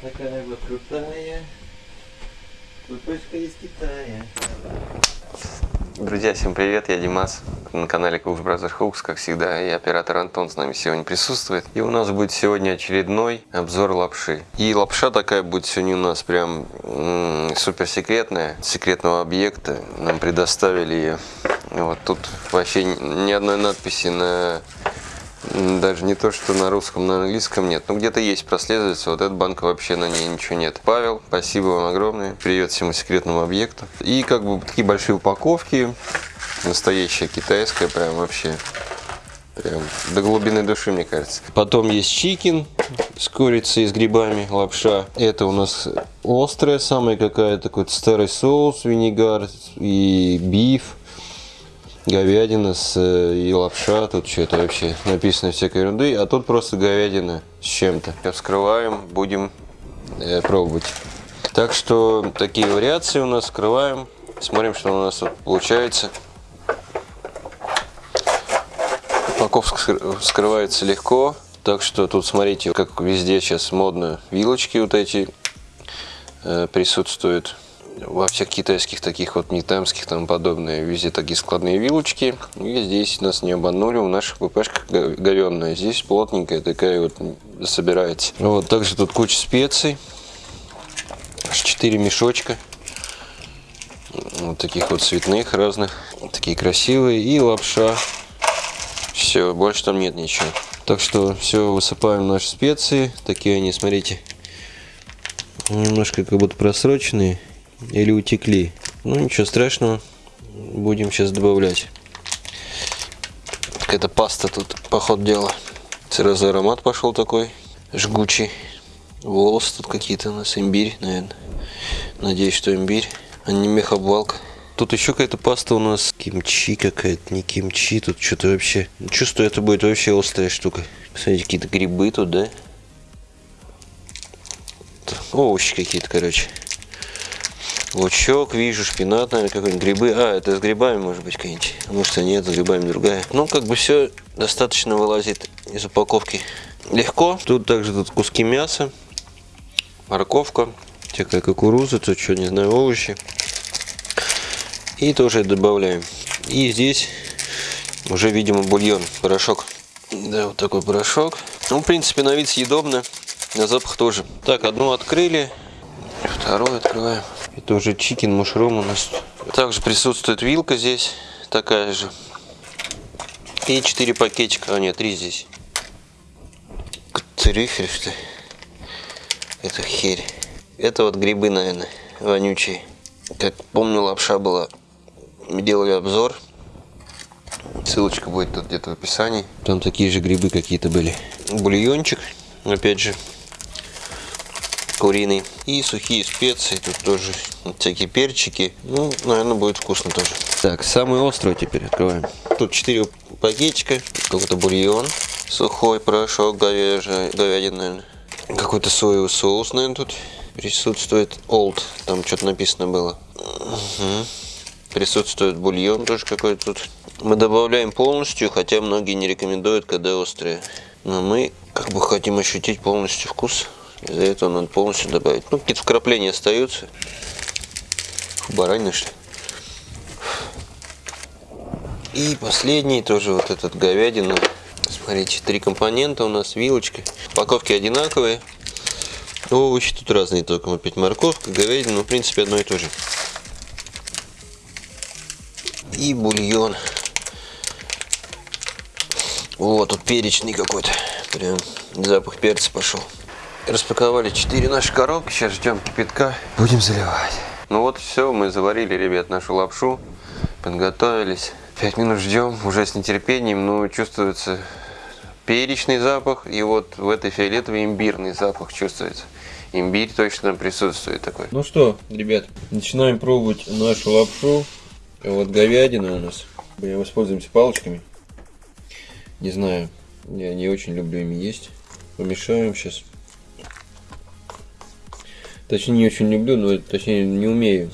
такая вот крутая. Купышка из Китая. Друзья, всем привет, я Димас на канале Cooks Brothers Hooks, как всегда, и оператор Антон с нами сегодня присутствует. И у нас будет сегодня очередной обзор лапши. И лапша такая будет сегодня у нас прям супер секретная, секретного объекта. Нам предоставили ее. Вот тут вообще ни одной надписи на даже не то, что на русском, на английском нет. Ну, где-то есть прослеживается. Вот эта банка вообще на ней ничего нет. Павел, спасибо вам огромное. Привет всему секретному объекту. И как бы такие большие упаковки. Настоящая китайская, прям вообще. Прям до глубины души, мне кажется. Потом есть чикен с курицей, с грибами, лапша. Это у нас острая самая какая-то, такой старый соус, винегар и биф говядина с, э, и лапша, тут что-то вообще написано всякой ерунды, а тут просто говядина с чем-то. Вскрываем, будем э, пробовать. Так что такие вариации у нас вскрываем, смотрим, что у нас тут получается. Упаковка вскрывается легко, так что тут смотрите, как везде сейчас модно, вилочки вот эти э, присутствуют во всех китайских таких вот нетамских там подобные везде такие складные вилочки. И здесь нас не обманули у наших ППшках говенная здесь плотненькая такая вот собирается. Вот также тут куча специй. Аж 4 мешочка. Вот таких вот цветных разных. Такие красивые. И лапша. Все больше там нет ничего. Так что все высыпаем наши специи. Такие они смотрите немножко как будто просроченные или утекли. Ну ничего страшного, будем сейчас добавлять. Какая-то паста тут, по ходу дела. Сразу аромат пошел такой, жгучий. Волосы тут какие-то у нас, имбирь, наверное. Надеюсь, что имбирь, а не мехобвалка. Тут еще какая-то паста у нас, кимчи какая-то, не кимчи, тут что-то вообще. Чувствую, это будет вообще острая штука. Смотрите, какие-то грибы тут, да? Овощи какие-то, короче. Лучок вижу, шпинат, наверное, какой-нибудь, грибы. А, это с грибами, может быть, какие-нибудь. А может, и нет, с грибами другая. Ну, как бы все достаточно вылазит из упаковки легко. Тут также тут куски мяса, морковка, всякая кукуруза, тут что, не знаю, овощи. И тоже добавляем. И здесь уже, видимо, бульон, порошок. Да, вот такой порошок. Ну, в принципе, на вид съедобно, на запах тоже. Так, одну открыли, вторую открываем. Это уже чикен мушрум у нас. Также присутствует вилка здесь, такая же. И 4 пакетика, а нет, 3 здесь. Трюфель, что? Это херь. Это вот грибы, наверное, вонючие. Как помню, лапша была. Мы делали обзор. Ссылочка будет тут где-то в описании. Там такие же грибы какие-то были. Бульончик, опять же, куриный. И сухие специи, тут тоже всякие перчики. Ну, наверное, будет вкусно тоже. Так, самый острый теперь открываем. Тут 4 пакетика, какой-то бульон, сухой порошок, говяжий, говядина, наверное. Какой-то соевый соус, наверное, тут присутствует. Old, там что-то написано было. Угу. Присутствует бульон тоже какой-то тут. Мы добавляем полностью, хотя многие не рекомендуют, когда острые. Но мы как бы хотим ощутить полностью вкус. Из-за этого надо полностью добавить. Ну, какие-то вкрапления остаются. Баранина, что ли? И последний тоже вот этот говядина. Смотрите, три компонента у нас, вилочка. Упаковки одинаковые. Овощи тут разные, только опять морковка, говядина, ну, в принципе, одно и то же. И бульон. Вот, тут перечный какой-то. Прям запах перца пошел. Распаковали 4 наши коробки, сейчас ждем кипятка. Будем заливать. Ну вот все, мы заварили, ребят, нашу лапшу. Подготовились. 5 минут ждем, уже с нетерпением, но чувствуется перечный запах. И вот в этой фиолетовой имбирный запах чувствуется. Имбирь точно присутствует такой. Ну что, ребят, начинаем пробовать нашу лапшу. Вот говядина у нас. Мы воспользуемся палочками. Не знаю, я не очень люблю ими есть. Помешаем сейчас. Точнее, не очень люблю, но точнее не умею,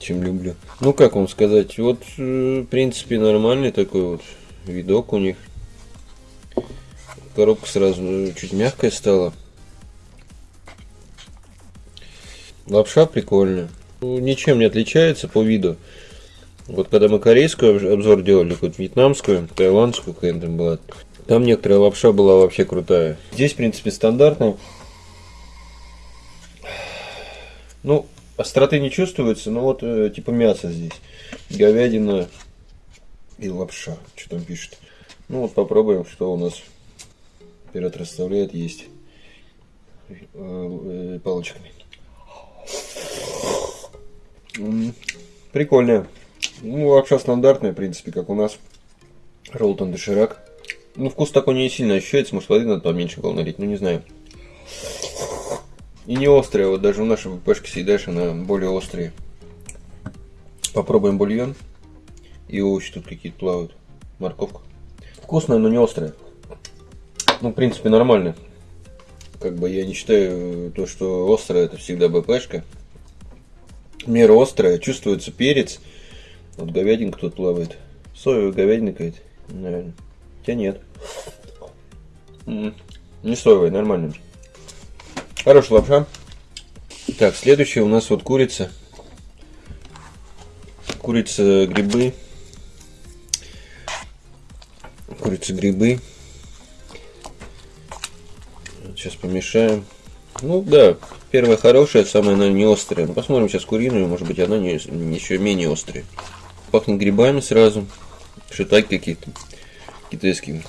чем люблю. Ну, как вам сказать, вот, э, в принципе, нормальный такой вот видок у них. Коробка сразу чуть мягкая стала. Лапша прикольная. Ну, ничем не отличается по виду. Вот когда мы корейскую обзор делали, какую-то вьетнамскую, таиландскую какая-то была, там некоторая лапша была вообще крутая. Здесь, в принципе, стандартная. Ну, остроты не чувствуется, но вот э, типа мясо здесь. Говядина и лапша. Что там пишет? Ну вот попробуем, что у нас оператор расставляет есть э, э, палочками. Прикольная. Ну, лапша стандартная, в принципе, как у нас. Ролтон доширак. Ну, вкус такой не сильно ощущается, может, воды надо поменьше было налить, ну, не знаю. И не острая, вот даже в нашей ВПшке съедаешь, она более острая. Попробуем бульон. И овощи тут какие-то плавают. Морковка. Вкусная, но не острая. Ну, в принципе, нормально. Как бы я не считаю то, что острая это всегда БПшка. Мера острая, чувствуется перец. Вот говядинка тут плавает. Соевая говядина какая-то, наверное. Хотя нет. Не соевая, нормально. Хорошая лапша. Так, следующее у нас вот курица. Курица, грибы. Курица, грибы. Сейчас помешаем. Ну да, первая хорошая, самая она не острая. Ну, посмотрим сейчас куриную, может быть она не, еще менее острая. Пахнет грибами сразу. Шитаки какие-то китайские.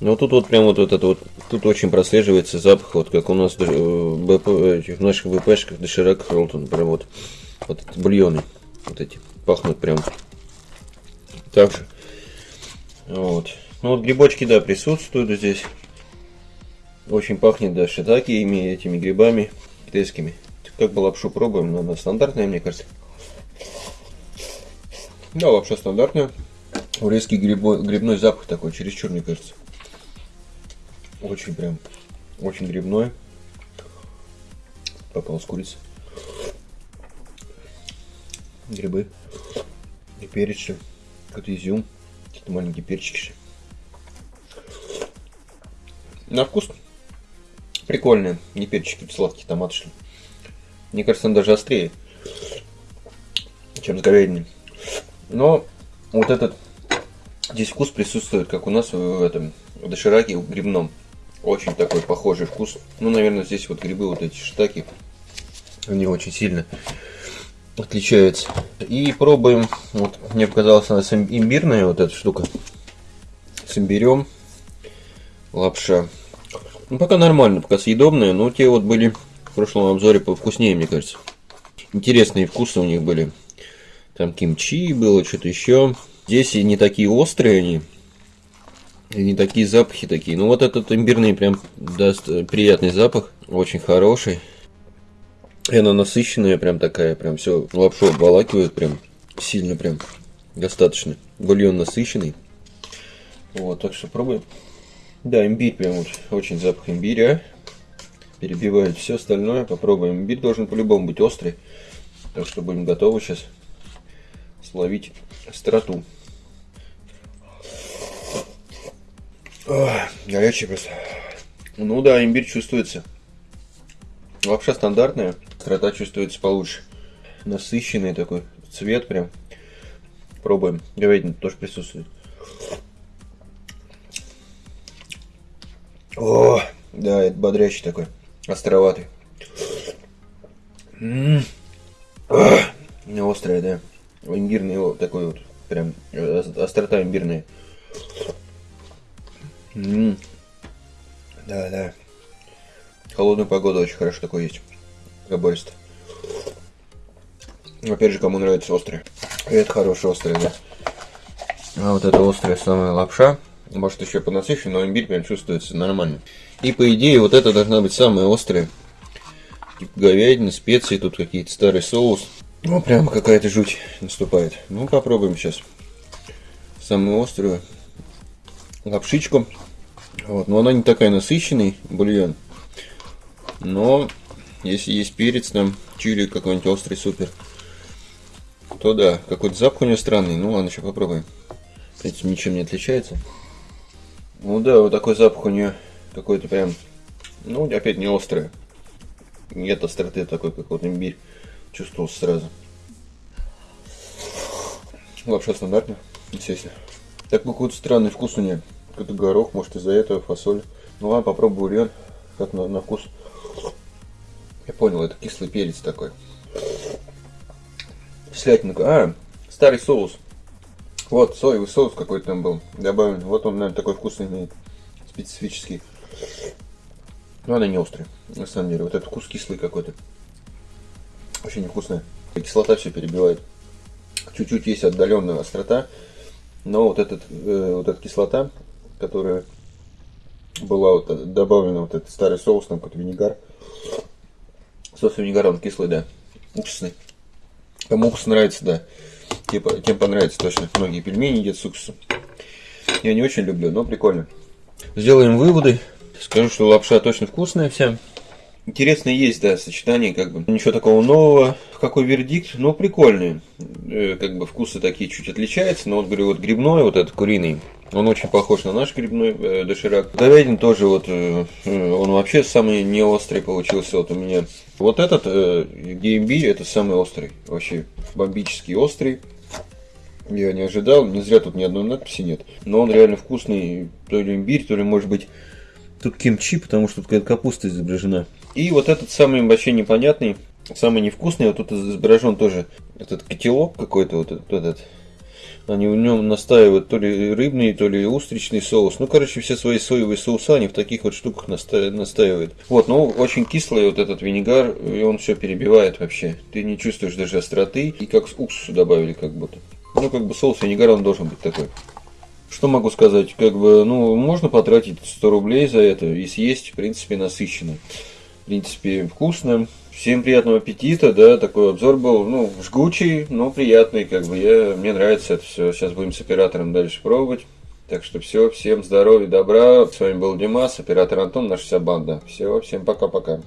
Но тут вот прям вот, вот это вот, тут очень прослеживается запах, вот как у нас э, в наших ВПшках доширак Ролтон, прям вот, вот эти бульоны, вот эти, пахнут прям так же. Вот. Ну вот грибочки, да, присутствуют здесь. Очень пахнет, да, шитаки ими, этими грибами китайскими. Как бы лапшу пробуем, но она стандартная, мне кажется. Да, лапша стандартная. Урезкий грибой, грибной запах такой, чересчур, мне кажется. Очень прям, очень грибной. Попалась курица. Грибы. И перец, какой-то изюм. Какие-то маленькие перчики. На вкус Прикольные. Не перчики, сладкий томат шли. Мне кажется, он даже острее, чем с говядиной. Но вот этот здесь вкус присутствует, как у нас в этом в дошираке в грибном. Очень такой похожий вкус. Ну, наверное, здесь вот грибы, вот эти штаки, они очень сильно отличаются. И пробуем, вот мне показалось, она имбирная вот эта штука. С имбирем. Лапша. Ну, пока нормально, пока съедобные, но те вот были в прошлом обзоре повкуснее, мне кажется. Интересные вкусы у них были. Там кимчи было, что-то еще. Здесь и не такие острые они, не такие запахи такие. Ну, вот этот имбирный прям даст приятный запах, очень хороший. И она насыщенная, прям такая, прям все лапшу обволакивает, прям сильно прям достаточно. Бульон насыщенный. Вот, так что пробуем. Да, имбирь прям вот, очень запах имбиря. Перебивает все остальное. Попробуем. Имбирь должен по-любому быть острый. Так что будем готовы сейчас словить остроту. Горячий просто. Ну да, имбирь чувствуется. Лапша стандартная. Острота чувствуется получше. Насыщенный такой цвет прям. Пробуем. Говядина тоже присутствует. О, да, это бодрящий такой, островатый. М -м. Острая, да. Имбирный вот такой вот, прям острота имбирная. М -м. Да, да. Холодную погоду очень хорошо такой есть. Забористо. Опять же, кому нравится острый. Это хороший острый, да. А вот это острая самая лапша. Может еще понасыщенный, но имбирь прям чувствуется нормально. И по идее вот это должна быть самая острая. Типа говядина, специи, тут какие-то старый соус. Ну прям какая-то жуть наступает. Ну попробуем сейчас. Самую острую лапшичку. Вот, но она не такая насыщенный бульон. Но если есть перец там, чили какой-нибудь острый супер, то да, какой-то запах у нее странный. Ну ладно, сейчас попробуем. В принципе, ничем не отличается. Ну да, вот такой запах у нее какой-то прям, ну опять не острый. нет остроты такой, как вот имбирь. Чувствовался сразу. Лапша стандартная, естественно. Такой какой-то странный вкус у нее. Какой-то горох, может из-за этого фасоль. Ну ладно, попробую бульон. Как на, на вкус. Я понял, это кислый перец такой. Кислятина. А, старый соус. Вот, соевый соус какой-то там был добавлен. Вот он, наверное, такой вкусный имеет. Специфический. Но она не острая, на самом деле. Вот этот вкус кислый какой-то. Очень невкусная. Кислота все перебивает. Чуть-чуть есть отдаленная острота. Но вот, этот, э, вот эта кислота, которая была вот добавлена, вот этот старый соус, там какой-то винегар. Соус винегар, он кислый, да. Уксусный. Кому уксус нравится, да. Типа, тем понравится точно. Многие пельмени едят с уксусом. Я не очень люблю, но прикольно. Сделаем выводы. Скажу, что лапша точно вкусная вся. Интересно есть, да, сочетание, как бы. Ничего такого нового. Какой вердикт? Ну, прикольный. Э, как бы вкусы такие чуть отличаются. Но вот, говорю, вот грибной, вот этот куриный, он очень похож на наш грибной э, доширак. Говядин тоже вот, э, э, он вообще самый не острый получился вот у меня. Вот этот, э, имбирь, это самый острый. Вообще бомбически острый. Я не ожидал, не зря тут ни одной надписи нет. Но он реально вкусный, то ли имбирь, то ли может быть тут кимчи, потому что тут какая-то капуста изображена. И вот этот самый вообще непонятный, самый невкусный, вот тут изображен тоже этот котелок какой-то, вот этот. Они в нем настаивают то ли рыбный, то ли устричный соус. Ну, короче, все свои соевые соуса они в таких вот штуках наста- настаивают. Вот, ну, очень кислый вот этот винегар, и он все перебивает вообще. Ты не чувствуешь даже остроты, и как с уксусу добавили как будто. Ну, как бы соус винегар, он должен быть такой. Что могу сказать? Как бы, ну, можно потратить 100 рублей за это и съесть, в принципе, насыщенно. В принципе, вкусно. Всем приятного аппетита, да, такой обзор был, ну, жгучий, но приятный, как бы, я, мне нравится это все. Сейчас будем с оператором дальше пробовать. Так что все, всем здоровья, добра. С вами был Димас, оператор Антон, наша вся банда. Все, всем пока-пока.